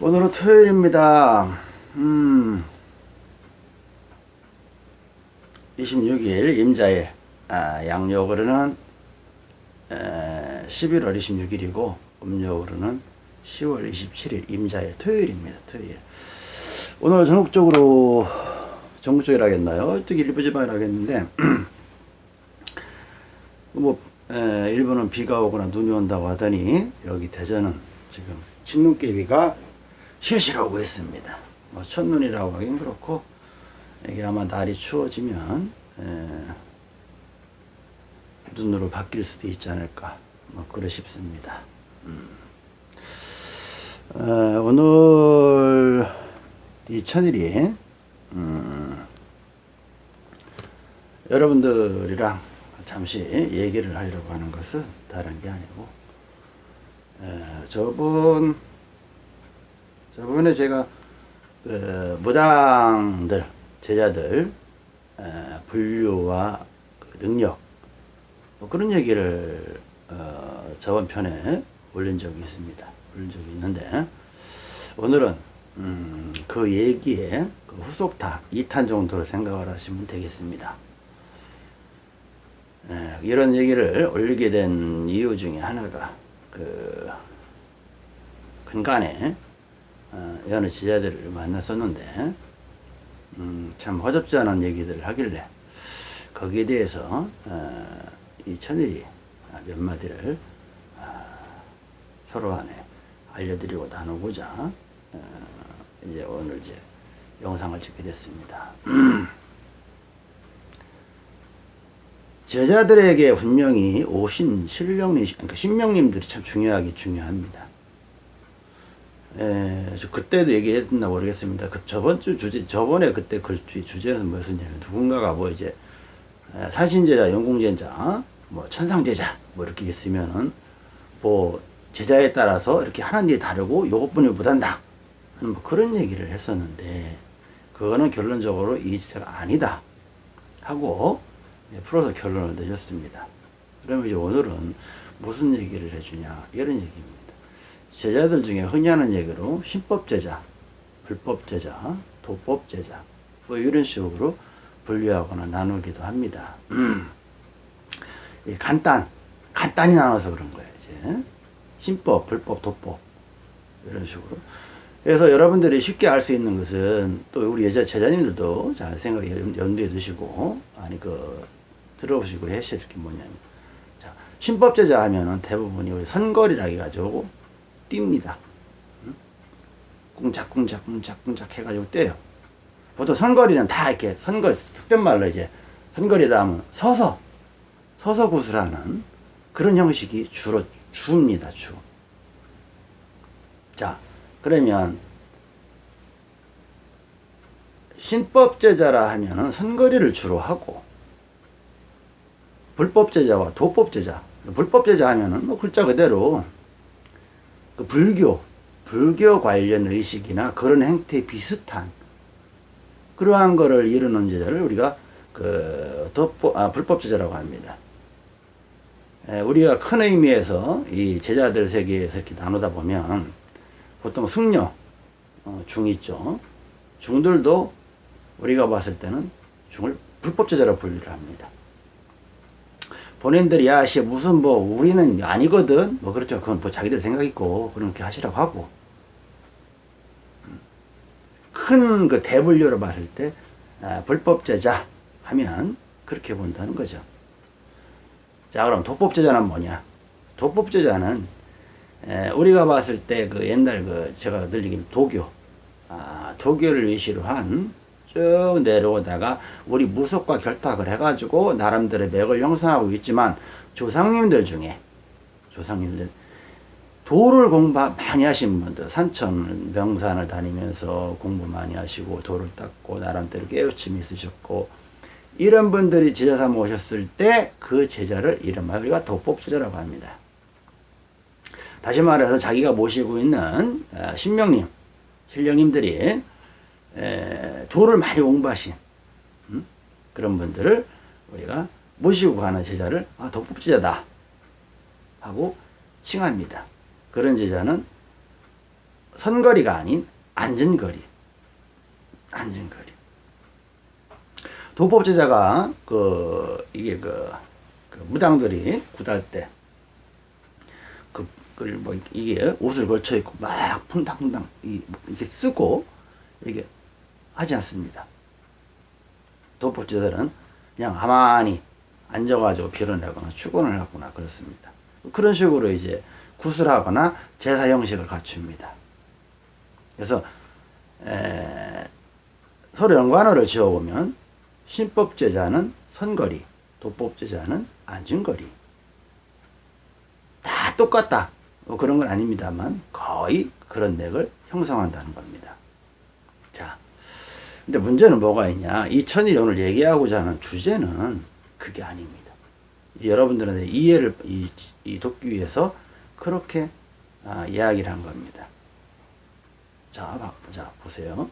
오늘은 토요일입니다. 음, 26일 임자일, 아, 양력으로는 에, 11월 26일이고 음력으로는 10월 27일 임자일 토요일입니다. 토요일. 오늘 전국적으로 전국적이라 하겠나요? 어떻게 일부 지방이라 하겠는데 뭐 에, 일부는 비가 오거나 눈이 온다고 하더니 여기 대전은 지금 진눈깨비가 실실 오고 있습니다. 뭐 첫눈이라고 하긴 그렇고 이게 아마 날이 추워지면 에, 눈으로 바뀔 수도 있지 않을까 뭐 그러 싶습니다. 음. 에, 오늘 이 천일이 음, 여러분들이랑 잠시 얘기를 하려고 하는 것은 다른 게 아니고 에, 저번 저번에 제가 그 무당들 제자들 에, 분류와 그 능력 뭐 그런 얘기를 어, 저번 편에 올린 적이 있습니다. 올린 적이 있는데 오늘은 음, 그 얘기에 그 후속타 2탄 정도로 생각을 하시면 되겠습니다. 에, 이런 얘기를 올리게 된 이유 중에 하나가 그 근간에 어, 여느 지자들을 만났었는데 음, 참 허접지 않은 얘기들을 하길래 거기에 대해서 어, 이 천일이 몇 마디를 어, 서로 간에 알려드리고 나누고자 어, 이제 오늘 이제 영상을 찍게 됐습니다. 제자들에게 분명히 오신 신령님, 그러니까 신명님들이 참 중요하기 중요합니다. 에, 저 그때도 얘기했나 모르겠습니다. 그 저번 주 주제, 저번에 그때 글주 주제는 뭐였냐면 누군가가 뭐 이제 에, 산신제자, 영공제자, 뭐 천상제자 뭐 이렇게 있으면은 뭐 제자에 따라서 이렇게 하는 일이 다르고 요것뿐이 못한다. 하는 뭐 그런 얘기를 했었는데 그거는 결론적으로 이 제자가 아니다 하고 예, 풀어서 결론을 내줬습니다. 그러면 이제 오늘은 무슨 얘기를 해주냐 이런 얘기입니다. 제자들 중에 흔히 하는 얘기로 신법제자, 불법제자, 도법제자 뭐 이런 식으로 분류하거나 나누기도 합니다. 간단, 간단히 나눠서 그런 거예요. 이제 신법, 불법, 도법 이런 식으로. 그래서 여러분들이 쉽게 알 수 있는 것은 또 우리 여자 제자님들도 잘 생각에 연두에 두시고 아니 그 들어보시고 하실 게 뭐냐면 자 신법제자 하면은 대부분이 우리 선거리라 해가지고 뜁니다. 꿍짝꿍짝 꿍짝꿍짝 해가지고 떼요. 보통 선거리는 다 이렇게 선거 특별 말로 이제 선거리다 하면 서서 서서 구슬하는 그런 형식이 주로 주입니다. 주. 자 그러면 신법 제자라 하면은 선거리를 주로 하고 불법 제자와 도법 제자 불법 제자 하면은 뭐 글자 그대로 그 불교 불교 관련 의식이나 그런 행태 비슷한 그러한 거를 이루는 제자를 우리가 그 도법 아 불법 제자라고 합니다. 에, 우리가 큰 의미에서 이 제자들 세계에서 이렇게 나누다 보면 보통 승려 어, 중 있죠. 중들도 우리가 봤을 때는 중을 불법 제자로 분류를 합니다. 본인들이 야씨 무슨 뭐 우리는 아니거든 뭐 그렇죠 그건 뭐 자기들 생각 있고 그렇게 하시라고 하고 큰 그 대분류로 봤을 때 아, 불법제자 하면 그렇게 본다는 거죠. 자 그럼 도법제자는 뭐냐? 도법제자는 에, 우리가 봤을 때 그 옛날 그 제가 늘 얘기한 도교 아, 도교를 위시로 한 쭉 내려오다가 우리 무속과 결탁을 해가지고 나름대로 맥을 형성하고 있지만 조상님들 중에 조상님들 도를 공부 많이 하신 분들 산천 명산을 다니면서 공부 많이 하시고 도를 닦고 나름대로 깨우침이 있으셨고 이런 분들이 제자 삼아 오셨을 때 그 제자를 이름하여 우리가 도법제자라고 합니다. 다시 말해서 자기가 모시고 있는 아, 신명님, 신령님들이 도를 많이 공부하신 음? 그런 분들을 우리가 모시고 가는 제자를 아, 도법제자다 하고 칭합니다. 그런 제자는 선거리가 아닌 안전거리. 안전거리. 도법 제자가 그 이게 그, 그 무당들이 구달 때 그, 그걸 뭐 이게 옷을 걸쳐 입고 막 푼당푼당 이- 이렇게 쓰고 이게 하지 않습니다. 도법제자들은 그냥 가만히 앉아가지고 비를 내거나 축원을 하거나 그렇습니다. 그런 식으로 이제 구슬하거나 제사 형식을 갖춥니다. 그래서 에, 서로 연관어를 지어보면 신법제자는 선거리, 도법제자는 안진거리. 다 똑같다. 뭐 그런 건 아닙니다만 거의 그런 맥을 형성한다는 겁니다. 자, 근데 문제는 뭐가 있냐? 이 천일이 오늘 얘기하고자 하는 주제는 그게 아닙니다. 여러분들한테 이해를 이, 이 돕기 위해서 그렇게 아, 이야기를 한 겁니다. 자, 봐- 자 보세요.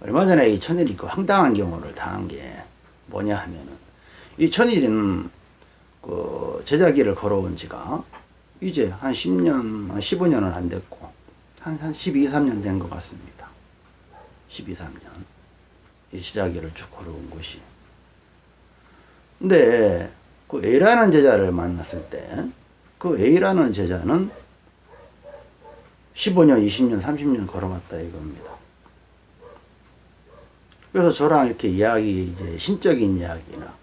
얼마 전에 이 천일이 그 황당한 경우를 당한 게 뭐냐 하면은 이 천일이는 그 제자기를 걸어온 지가 이제 한 10년, 한 15년은 안 됐고 한, 한 12, 3년 된 것 같습니다. 12, 3년. 이 제자기를 쭉 걸어온 것이. 근데 그 A라는 제자를 만났을 때 그 A라는 제자는 15년, 20년, 30년 걸어왔다 이겁니다. 그래서 저랑 이렇게 이야기, 이제 신적인 이야기나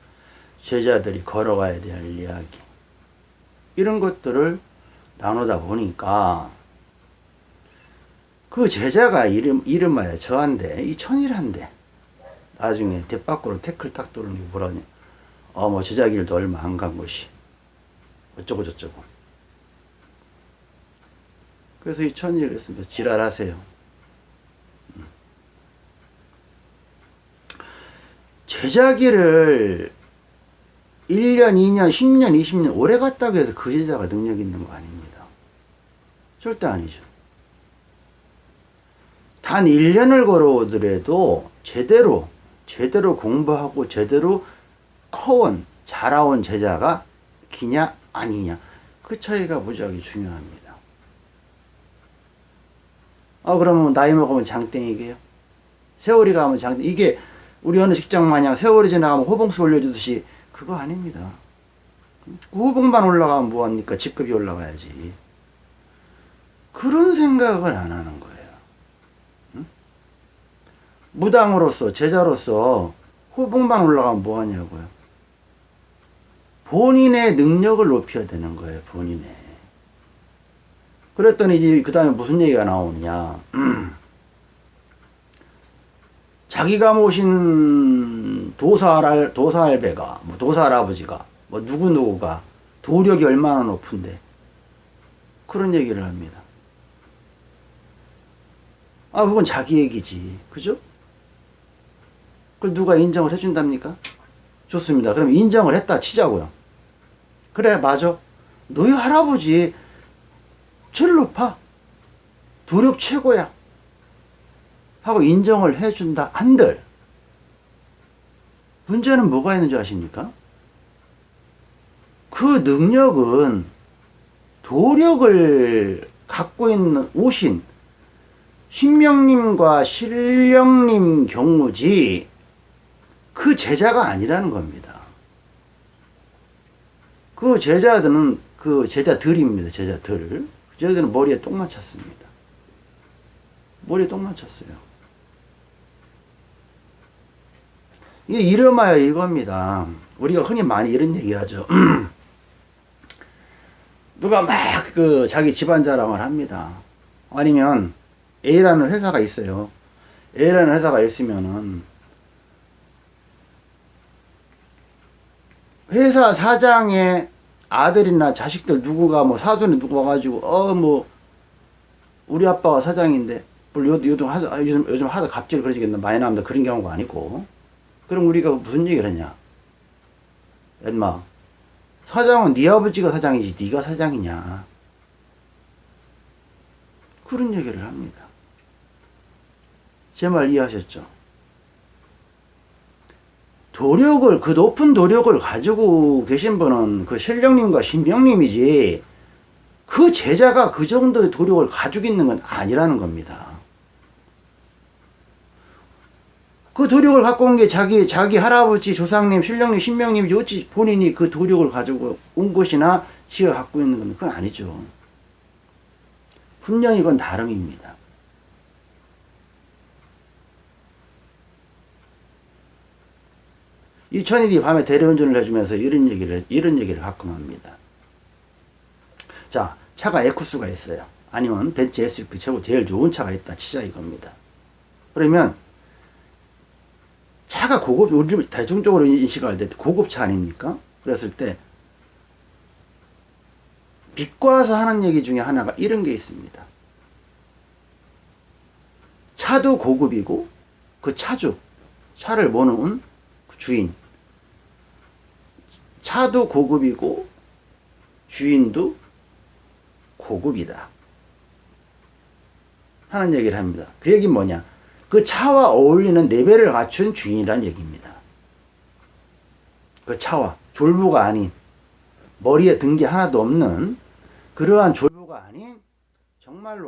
제자들이 걸어가야 될 이야기, 이런 것들을 나누다 보니까 그 제자가 이름, 이름하여 저한테 이 천일한데 나중에 대밖으로 태클 탁 돌는 게 뭐라냐. 어, 뭐 제자 길도 얼마 안 간 것이. 어쩌고 저쩌고. 그래서 이 천일을 했습니다. 지랄하세요. 음. 제자기를 1년, 2년, 10년, 20년 오래 갔다고 해서 그 제자가 능력 있는 거 아닙니다. 절대 아니죠. 단 1년을 걸어오더라도 제대로, 제대로 공부하고 제대로 커온, 자라온 제자가 기냐, 아니냐. 그 차이가 무지하게 중요합니다. 아, 그러면 나이 먹으면 장땡이게요? 세월이 가면 장땡, 이게 우리 어느 직장 마냥 세월이 지나가면 호봉수 올려주듯이 그거 아닙니다. 호봉만 올라가면 뭐합니까? 직급이 올라가야지. 그런 생각을 안 하는 거예요. 응? 무당으로서, 제자로서 호봉만 올라가면 뭐하냐고요. 본인의 능력을 높여야 되는 거예요, 본인의. 그랬더니 이제 그 다음에 무슨 얘기가 나오느냐. 자기가 모신 도사, 도사 할배가, 뭐 도사 할아버지가, 뭐 누구누구가 도력이 얼마나 높은데. 그런 얘기를 합니다. 아, 그건 자기 얘기지. 그죠? 그걸 누가 인정을 해준답니까? 좋습니다. 그럼 인정을 했다 치자고요. 그래, 맞아. 너희 할아버지 제일 높아. 도력 최고야. 하고 인정을 해준다 한들 문제는 뭐가 있는 줄 아십니까? 그 능력은 도력을 갖고 있는 오신 신명님과 신령님 경우지 그 제자가 아니라는 겁니다. 그 제자들은 그 제자들입니다. 제자들. 제자들은 머리에 똥 맞췄습니다. 머리에 똥 맞췄어요. 이게 이름하여 이겁니다. 우리가 흔히 많이 이런 얘기 하죠. 누가 막 그 자기 집안 자랑을 합니다. 아니면 A라는 회사가 있어요. A라는 회사가 있으면은 회사 사장의 아들이나 자식들 누구가 뭐 사돈이 누구 와가지고 어 뭐 우리 아빠가 사장인데 요즘 하도 요즘 요즘 하도 갑질 그러지겠나 많이 나옵니다. 그런 경우가 아니고. 그럼 우리가 무슨 얘기를 했냐? 엄마 사장은 네 아버지가 사장이지 네가 사장이냐? 그런 얘기를 합니다. 제 말 이해하셨죠? 도력을 그 높은 도력을 가지고 계신 분은 그 신령님과 신명님이지 그 제자가 그 정도의 도력을 가지고 있는 건 아니라는 겁니다. 그 도력을 갖고 온 게 자기 자기 할아버지 조상님 신령님 신명님이 어찌 본인이 그 도력을 가지고 온 것이나 지가 갖고 있는 건 그건 아니죠. 분명히 이건 다름입니다. 이 천일이 밤에 대리운전을 해주면서 이런 얘기를 이런 얘기를 가끔 합니다. 자 차가 에쿠스가 있어요. 아니면 벤츠 SUV 최고 제일 좋은 차가 있다 치자 이겁니다. 그러면 차가 고급 우리 대중적으로 인식할 때 고급차 아닙니까? 그랬을 때 비꼬아서 하는 얘기 중에 하나가 이런 게 있습니다. 차도 고급이고 그 차주 차를 모는 그 주인 차도 고급이고 주인도 고급이다 하는 얘기를 합니다. 그 얘기는 뭐냐? 그 차와 어울리는 레벨을 갖춘 주인이란 얘기입니다. 그 차와 졸부가 아닌 머리에 든 게 하나도 없는 그러한 졸부가 아닌 정말로